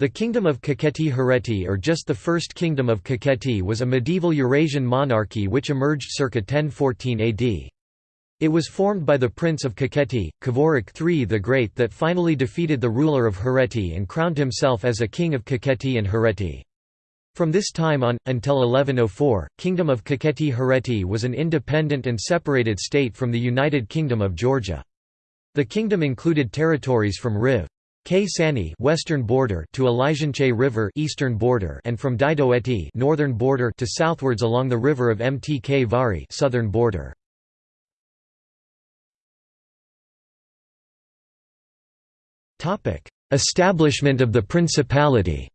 The Kingdom of Kakheti Hereti or just the First Kingdom of Kakheti was a medieval Eurasian monarchy which emerged circa 1014 AD. It was formed by the Prince of Kakheti, Khavorok III the Great that finally defeated the ruler of Hereti and crowned himself as a king of Kakheti and Hereti. From this time on, until 1104, Kingdom of Kakheti Hereti was an independent and separated state from the United Kingdom of Georgia. The kingdom included territories from Riv. Ksani western border to Elijinche River eastern border and from Didoeti northern border to southwards along the river of Mtkvari southern border. Topic: Establishment of the principality.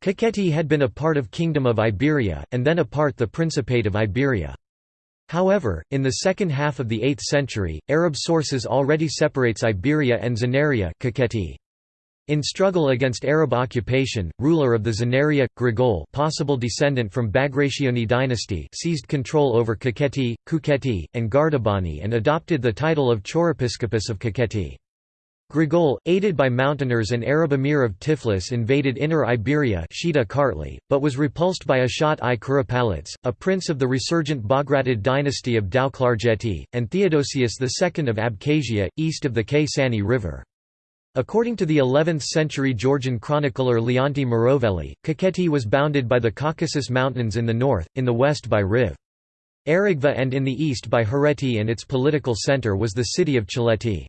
Kakheti had been a part of Kingdom of Iberia and then a part the Principate of Iberia. However, in the second half of the 8th century, Arab sources already separates Iberia and Tsanaria In struggle against Arab occupation, ruler of the Tsanaria, Grigol possible descendant from Bagrationi dynasty seized control over Kakheti, Kukheti, and Gardabani and adopted the title of Chorepiscopus of Kakheti. Grigol, aided by mountaineers and Arab emir of Tiflis invaded Inner Iberia Shida Kartli, but was repulsed by Ashot I Kuropalates, a prince of the resurgent Bagratid dynasty of Tao-Klarjeti, and Theodosius II of Abkhazia, east of the Ksani River. According to the 11th-century Georgian chronicler Leonti Mroveli, Kakheti was bounded by the Caucasus Mountains in the north, in the west by Riv. Aragvi and in the east by Hereti and its political centre was the city of Chaleti.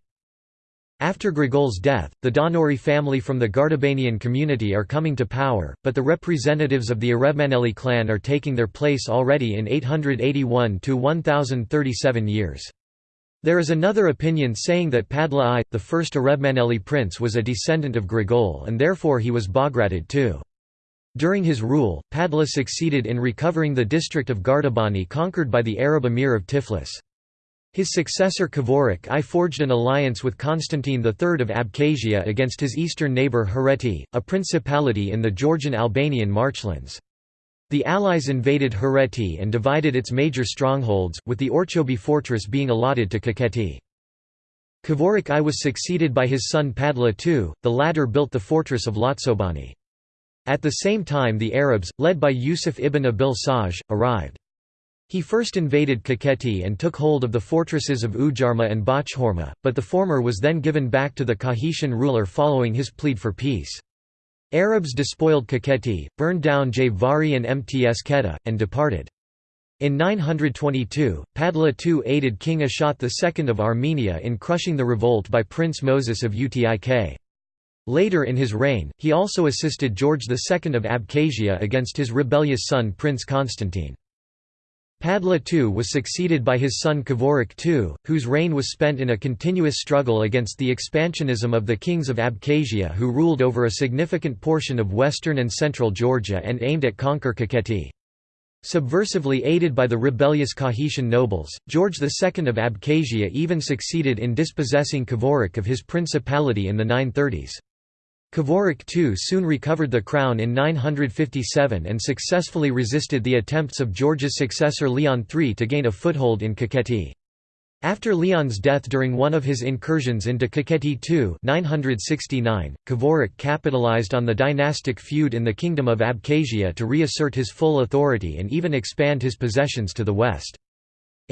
After Grigol's death, the Donauri family from the Gardabanian community are coming to power, but the representatives of the Arevmaneli clan are taking their place already in 881 to 1037 years. There is another opinion saying that Padla I, the first Arevmaneli prince was a descendant of Grigol and therefore he was Bagratid too. During his rule, Padla succeeded in recovering the district of Gardabani conquered by the Arab emir of Tiflis. His successor Khavorok I forged an alliance with Constantine III of Abkhazia against his eastern neighbour Hereti, a principality in the Georgian-Albanian marchlands. The Allies invaded Hereti and divided its major strongholds, with the Orchobi fortress being allotted to Kakheti. Khavorok I was succeeded by his son Padla II, the latter built the fortress of Lotsobani. At the same time the Arabs, led by Yusuf ibn Abil Saj, arrived. He first invaded Kakheti and took hold of the fortresses of Ujarma and Bochorma, but the former was then given back to the Kakhetian ruler following his plead for peace. Arabs despoiled Kakheti, burned down Javari and Mtskheta, and departed. In 922, Padla II aided King Ashot II of Armenia in crushing the revolt by Prince Moses of Utik. Later in his reign, he also assisted George II of Abkhazia against his rebellious son Prince Constantine. Padla II was succeeded by his son Kavorik II, whose reign was spent in a continuous struggle against the expansionism of the kings of Abkhazia who ruled over a significant portion of western and central Georgia and aimed at conquer Kakheti. Subversively aided by the rebellious Kakhetian nobles, George II of Abkhazia even succeeded in dispossessing Kavorik of his principality in the 930s. Khavorok II soon recovered the crown in 957 and successfully resisted the attempts of George's successor Leon III to gain a foothold in Kakheti. After Leon's death during one of his incursions into Kakheti II 969, Khavorok capitalized on the dynastic feud in the Kingdom of Abkhazia to reassert his full authority and even expand his possessions to the west.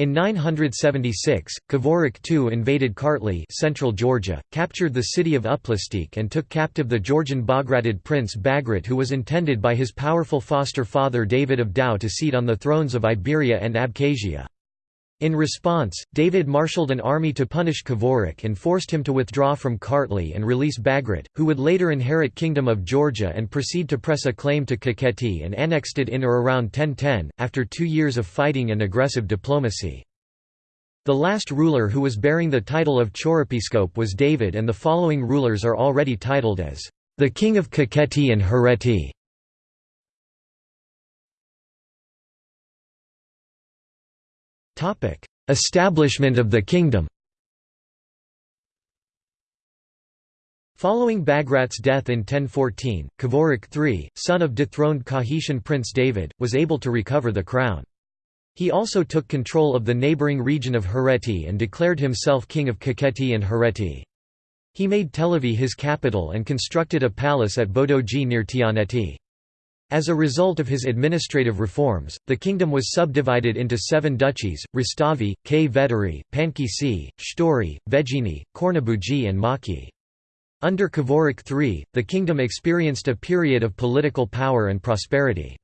In 976, Khavorok II invaded Kartli central Georgia, captured the city of Uplistsikhe and took captive the Georgian Bagratid prince Bagrat who was intended by his powerful foster father David of Tao to seat on the thrones of Iberia and Abkhazia. In response, David marshaled an army to punish Kavorik and forced him to withdraw from Kartli and release Bagrat, who would later inherit Kingdom of Georgia and proceed to press a claim to Kakheti and annexed it in or around 1010, after two years of fighting and aggressive diplomacy. The last ruler who was bearing the title of Chorepiscope was David and the following rulers are already titled as the King of Kakheti and Hereti. Establishment of the kingdom Following Bagrat's death in 1014, Kavorik III, son of dethroned Kakhetian Prince David, was able to recover the crown. He also took control of the neighbouring region of Hereti and declared himself king of Kakheti and Hereti. He made Telavi his capital and constructed a palace at Bodoji near Tianeti. As a result of his administrative reforms, the kingdom was subdivided into seven duchies, Rustavi, Kvederi, Pankisi, Shtori, Vejini, Kornabuji and Maki. Under Khavurik III, the kingdom experienced a period of political power and prosperity.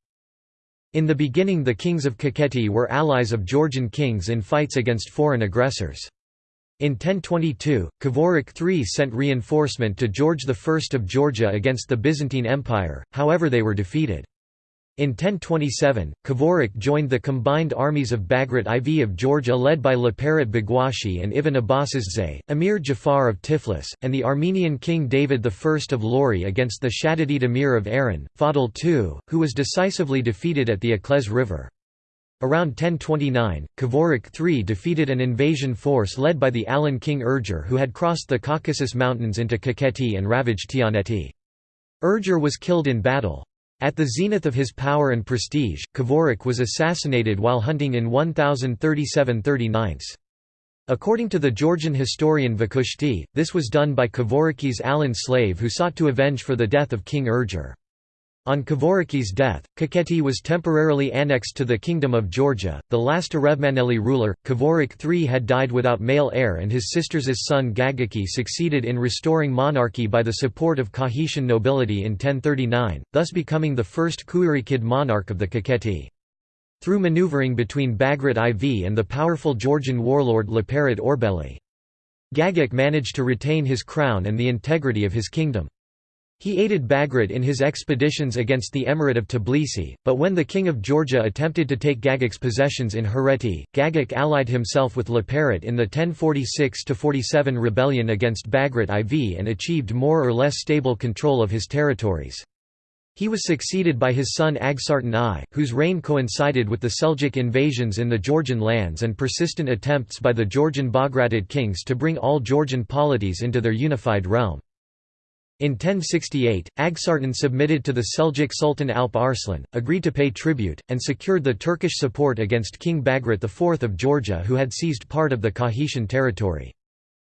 In the beginning the kings of Kakheti were allies of Georgian kings in fights against foreign aggressors. In 1022, Kavorik III sent reinforcement to George I of Georgia against the Byzantine Empire, however they were defeated. In 1027, Kavorik joined the combined armies of Bagrat IV of Georgia led by Liparit Baghuashi and Ivan Abazasdze, Emir Jafar of Tiflis, and the Armenian king David I of Lori against the Shaddadid Emir of Aran, Fadl II, who was decisively defeated at the Akles River. Around 1029, Khavurik III defeated an invasion force led by the Alan king Urger who had crossed the Caucasus Mountains into Kakheti and ravaged Tianeti. Urger was killed in battle. At the zenith of his power and prestige, Khavurik was assassinated while hunting in 1037–39. According to the Georgian historian Vakhushti, this was done by Khavuriki's Alan slave who sought to avenge for the death of King Urger. On Khavuriki's death, Kakheti was temporarily annexed to the Kingdom of Georgia. The last Arevmaneli ruler, Kavorik III had died without male heir and his sister's son Gagiki succeeded in restoring monarchy by the support of Kakhetian nobility in 1039, thus becoming the first Kuirikid monarch of the Kakheti. Through maneuvering between Bagrat IV and the powerful Georgian warlord Liparit Orbeli. Gagik managed to retain his crown and the integrity of his kingdom. He aided Bagrat in his expeditions against the Emirate of Tbilisi, but when the king of Georgia attempted to take Gagik's possessions in Hereti, Gagik allied himself with Liparit in the 1046–47 rebellion against Bagrat IV and achieved more or less stable control of his territories. He was succeeded by his son Aghsartan I, whose reign coincided with the Seljuk invasions in the Georgian lands and persistent attempts by the Georgian Bagratid kings to bring all Georgian polities into their unified realm. In 1068, Aghsartan submitted to the Seljuk Sultan Alp Arslan, agreed to pay tribute, and secured the Turkish support against King Bagrat IV of Georgia who had seized part of the Kakhetian territory.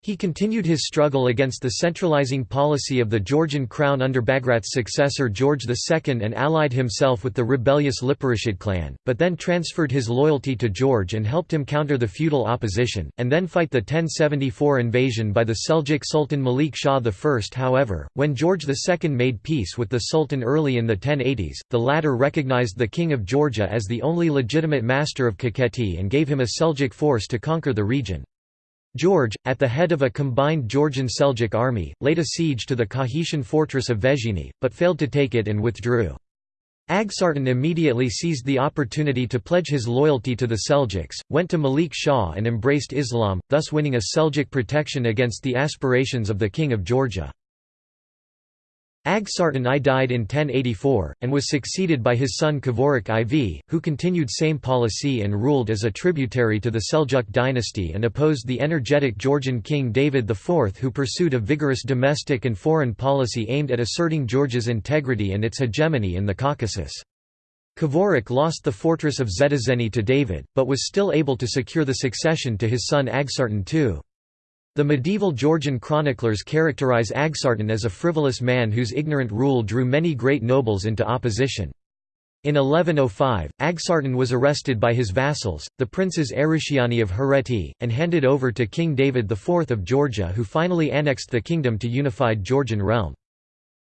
He continued his struggle against the centralizing policy of the Georgian crown under Bagrat's successor George II and allied himself with the rebellious Liparishid clan, but then transferred his loyalty to George and helped him counter the feudal opposition, and then fight the 1074 invasion by the Seljuk Sultan Malik Shah I. However, when George II made peace with the Sultan early in the 1080s, the latter recognized the King of Georgia as the only legitimate master of Kakheti and gave him a Seljuk force to conquer the region. George, at the head of a combined Georgian Seljuk army, laid a siege to the Kakhetian fortress of Vejini, but failed to take it and withdrew. Aghsartan immediately seized the opportunity to pledge his loyalty to the Seljuks, went to Malik Shah and embraced Islam, thus winning a Seljuk protection against the aspirations of the King of Georgia. Aghsartan I died in 1084, and was succeeded by his son Khavurik IV, who continued same policy and ruled as a tributary to the Seljuk dynasty and opposed the energetic Georgian king David IV who pursued a vigorous domestic and foreign policy aimed at asserting Georgia's integrity and its hegemony in the Caucasus. Khavurik lost the fortress of Zedazeni to David, but was still able to secure the succession to his son Agsartan II. The medieval Georgian chroniclers characterize Aghsartan as a frivolous man whose ignorant rule drew many great nobles into opposition. In 1105, Aghsartan was arrested by his vassals, the princes Arushiani of Hereti, and handed over to King David IV of Georgia who finally annexed the kingdom to unified Georgian realm.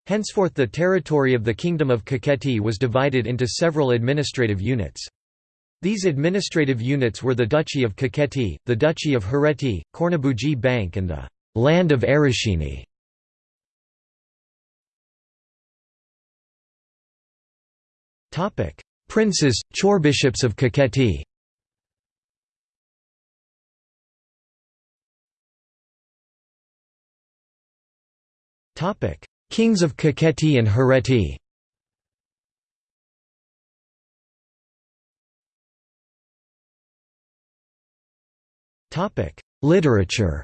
Henceforth the territory of the Kingdom of Kakheti was divided into several administrative units. These administrative units were the Duchy of Kakheti, the Duchy of Hereti, Kornabuji Bank and the «Land of Arashini». Princes, chorbishops of Kakheti Kings of Kakheti and Hereti Literature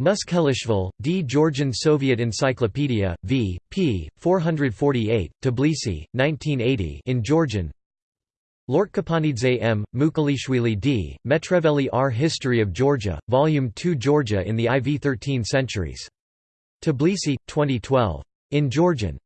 Muskhelishvili, D. Georgian Soviet Encyclopedia, v. p. 448, Tbilisi, 1980 in Georgian Lortkipanidze M., Muskhelishvili D., Metreveli R. History of Georgia, Volume 2 Georgia in the IV-13 Centuries. Tbilisi, 2012. In Georgian.